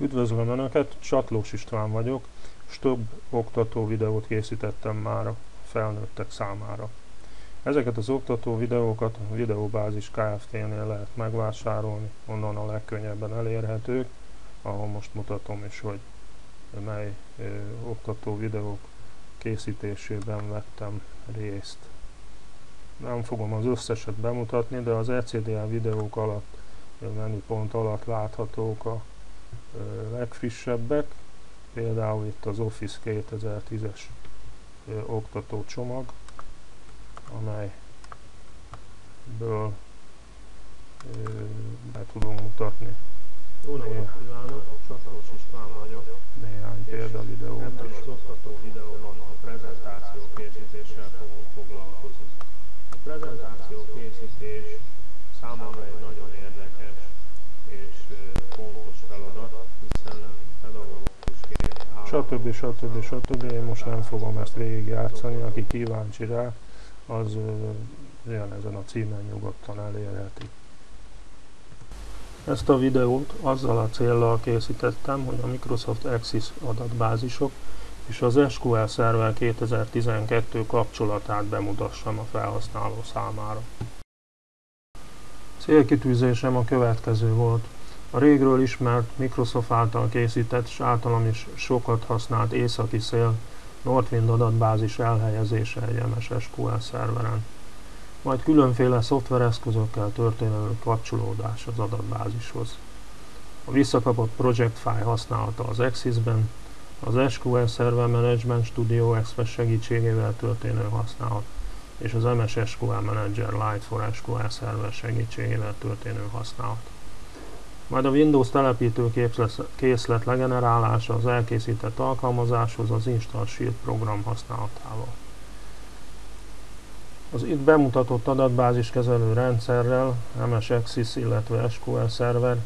Üdvözlöm Önöket, Csatlós István vagyok, és több oktató videót készítettem már a felnőttek számára. Ezeket az oktató videókat a Videóbázis Kft-nél lehet megvásárolni, onnan a legkönnyebben elérhetők, ahol most mutatom is, hogy mely ö, oktató videók készítésében vettem részt. Nem fogom az összeset bemutatni, de az ECDL videók alatt, menüpont alatt láthatók a legfrissebbek, például itt az Office 2010-es oktató csomag, amelyből be tudunk mutatni. Jó napot kívánok, Csatlós István vagyok. Néhány példavideót Ebben is. az oktató videóban a prezentáció készítéssel fogunk foglalkozni. A prezentáció készítés számomra egy Stb. stb. stb. Én most nem fogom ezt végigjátszani, aki kíváncsi rá, az jön ezen a címen nyugodtan elérheti. Ezt a videót azzal a céllal készítettem, hogy a Microsoft Access adatbázisok és az SQL Server 2012 kapcsolatát bemutassam a felhasználó számára. Célkitűzésem a következő volt. A régről ismert Microsoft által készített és általam is sokat használt északi szél Northwind adatbázis elhelyezése egy MS SQL szerveren, majd különféle szoftvereszközökkel történő kapcsolódás az adatbázishoz. A visszakapott project file használata az Axis-ben, az SQL Server Management Studio Express segítségével történő használat, és az MS SQL Manager Lite for SQL Server segítségével történő használat. Majd a Windows telepítő képzles- készlet legenerálása az elkészített alkalmazáshoz az Install Shield program használatával. Az itt bemutatott adatbázis kezelő rendszerrel, MS Axis, illetve SQL Server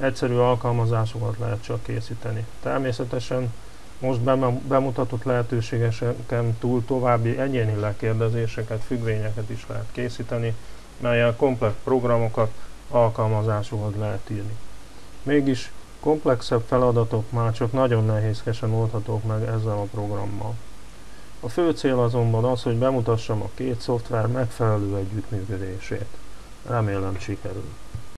egyszerű alkalmazásokat lehet csak készíteni. Természetesen most bem- bemutatott lehetőségeken túl további egyéni lekérdezéseket, függvényeket is lehet készíteni, melyel komplex programokat, alkalmazásokat lehet írni. Mégis komplexebb feladatok már csak nagyon nehézkesen oldhatók meg ezzel a programmal. A fő cél azonban az, hogy bemutassam a két szoftver megfelelő együttműködését. Remélem sikerül.